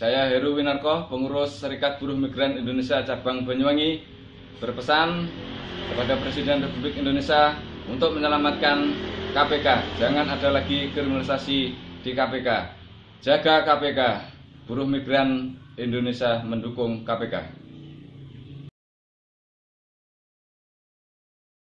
Saya Heru Winarko, pengurus Serikat Buruh Migran Indonesia Cabang Banyuwangi, berpesan kepada Presiden Republik Indonesia untuk menyelamatkan KPK. Jangan ada lagi kriminalisasi di KPK. Jaga KPK. Buruh migran Indonesia mendukung KPK.